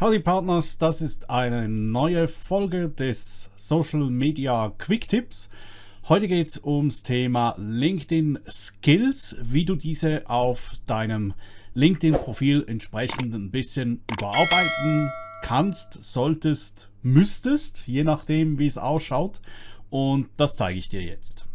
Howdy Partners, das ist eine neue Folge des Social Media Quick Tips. Heute geht es ums Thema LinkedIn Skills, wie du diese auf deinem LinkedIn-Profil entsprechend ein bisschen überarbeiten kannst, solltest, müsstest, je nachdem wie es ausschaut. Und das zeige ich dir jetzt.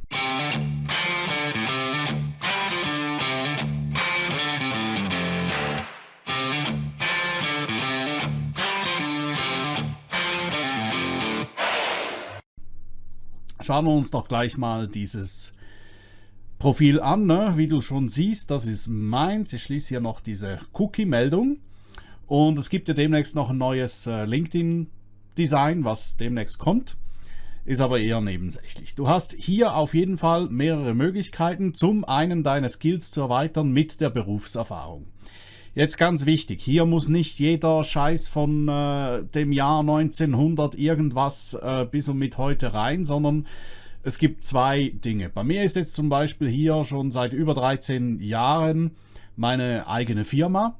Schauen wir uns doch gleich mal dieses Profil an. Ne? Wie du schon siehst, das ist meins. Ich schließe hier noch diese Cookie-Meldung. Und es gibt ja demnächst noch ein neues äh, LinkedIn-Design, was demnächst kommt. Ist aber eher nebensächlich. Du hast hier auf jeden Fall mehrere Möglichkeiten, zum einen deine Skills zu erweitern mit der Berufserfahrung. Jetzt ganz wichtig, hier muss nicht jeder Scheiß von äh, dem Jahr 1900 irgendwas äh, bis und mit heute rein, sondern es gibt zwei Dinge. Bei mir ist jetzt zum Beispiel hier schon seit über 13 Jahren meine eigene Firma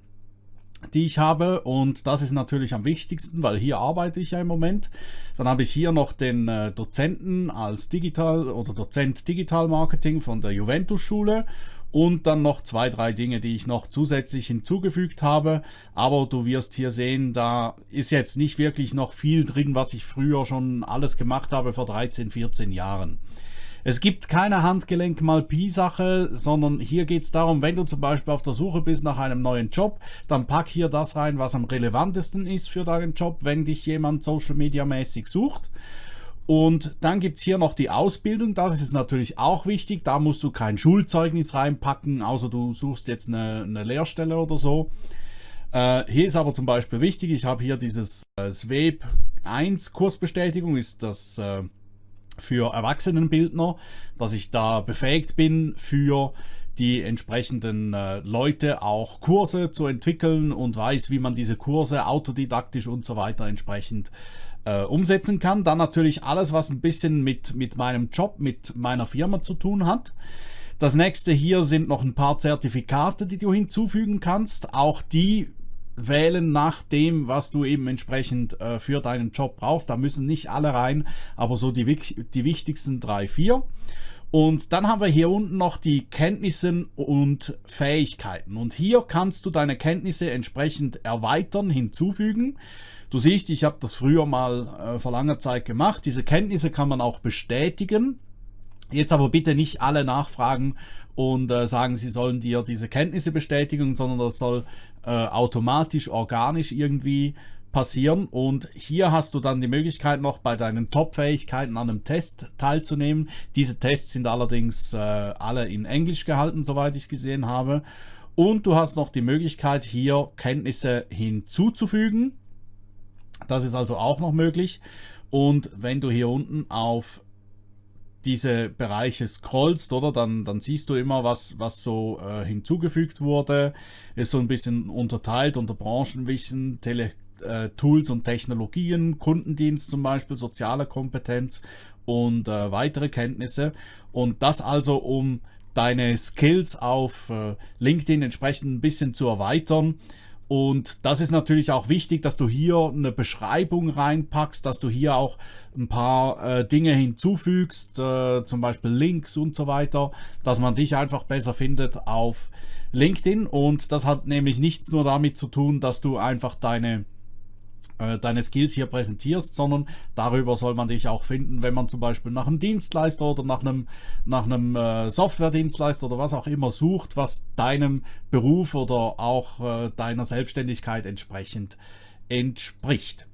die ich habe und das ist natürlich am wichtigsten, weil hier arbeite ich ja im Moment. Dann habe ich hier noch den äh, Dozenten als Digital oder Dozent Digital Marketing von der Juventus Schule und dann noch zwei, drei Dinge, die ich noch zusätzlich hinzugefügt habe. Aber du wirst hier sehen, da ist jetzt nicht wirklich noch viel drin, was ich früher schon alles gemacht habe vor 13, 14 Jahren. Es gibt keine Handgelenk-Mal-Pi-Sache, sondern hier geht es darum, wenn du zum Beispiel auf der Suche bist nach einem neuen Job, dann pack hier das rein, was am relevantesten ist für deinen Job, wenn dich jemand Social Media mäßig sucht. Und dann gibt es hier noch die Ausbildung, das ist natürlich auch wichtig, da musst du kein Schulzeugnis reinpacken, außer du suchst jetzt eine, eine Lehrstelle oder so. Äh, hier ist aber zum Beispiel wichtig, ich habe hier dieses äh, SWEB 1 Kursbestätigung, ist das äh, für Erwachsenenbildner, dass ich da befähigt bin für die entsprechenden äh, Leute auch Kurse zu entwickeln und weiß, wie man diese Kurse autodidaktisch und so weiter entsprechend äh, umsetzen kann. Dann natürlich alles, was ein bisschen mit, mit meinem Job, mit meiner Firma zu tun hat. Das nächste hier sind noch ein paar Zertifikate, die du hinzufügen kannst. Auch die wählen nach dem, was du eben entsprechend äh, für deinen Job brauchst. Da müssen nicht alle rein, aber so die, die wichtigsten drei, vier. Und dann haben wir hier unten noch die Kenntnisse und Fähigkeiten. Und hier kannst du deine Kenntnisse entsprechend erweitern, hinzufügen. Du siehst, ich habe das früher mal äh, vor langer Zeit gemacht. Diese Kenntnisse kann man auch bestätigen. Jetzt aber bitte nicht alle nachfragen und äh, sagen, sie sollen dir diese Kenntnisse bestätigen, sondern das soll äh, automatisch, organisch irgendwie passieren. Und hier hast du dann die Möglichkeit noch bei deinen Top-Fähigkeiten an einem Test teilzunehmen. Diese Tests sind allerdings äh, alle in Englisch gehalten, soweit ich gesehen habe. Und du hast noch die Möglichkeit, hier Kenntnisse hinzuzufügen. Das ist also auch noch möglich. Und wenn du hier unten auf diese Bereiche scrollst, oder dann, dann siehst du immer, was, was so äh, hinzugefügt wurde. Ist so ein bisschen unterteilt unter Branchenwissen, Tele äh, Tools und Technologien, Kundendienst zum Beispiel, soziale Kompetenz und äh, weitere Kenntnisse. Und das also, um deine Skills auf äh, LinkedIn entsprechend ein bisschen zu erweitern. Und das ist natürlich auch wichtig, dass du hier eine Beschreibung reinpackst, dass du hier auch ein paar äh, Dinge hinzufügst, äh, zum Beispiel Links und so weiter, dass man dich einfach besser findet auf LinkedIn. Und das hat nämlich nichts nur damit zu tun, dass du einfach deine deine Skills hier präsentierst, sondern darüber soll man dich auch finden, wenn man zum Beispiel nach einem Dienstleister oder nach einem, nach einem äh, Software-Dienstleister oder was auch immer sucht, was deinem Beruf oder auch äh, deiner Selbstständigkeit entsprechend entspricht.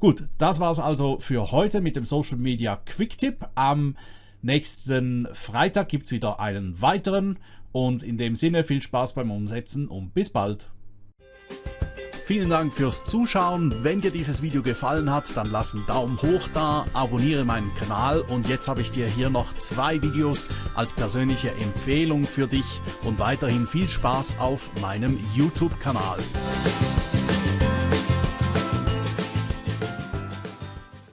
Gut, das war es also für heute mit dem Social Media Quick Tip. Am nächsten Freitag gibt es wieder einen weiteren und in dem Sinne viel Spaß beim Umsetzen und bis bald. Vielen Dank fürs Zuschauen. Wenn dir dieses Video gefallen hat, dann lass einen Daumen hoch da, abonniere meinen Kanal und jetzt habe ich dir hier noch zwei Videos als persönliche Empfehlung für dich und weiterhin viel Spaß auf meinem YouTube-Kanal.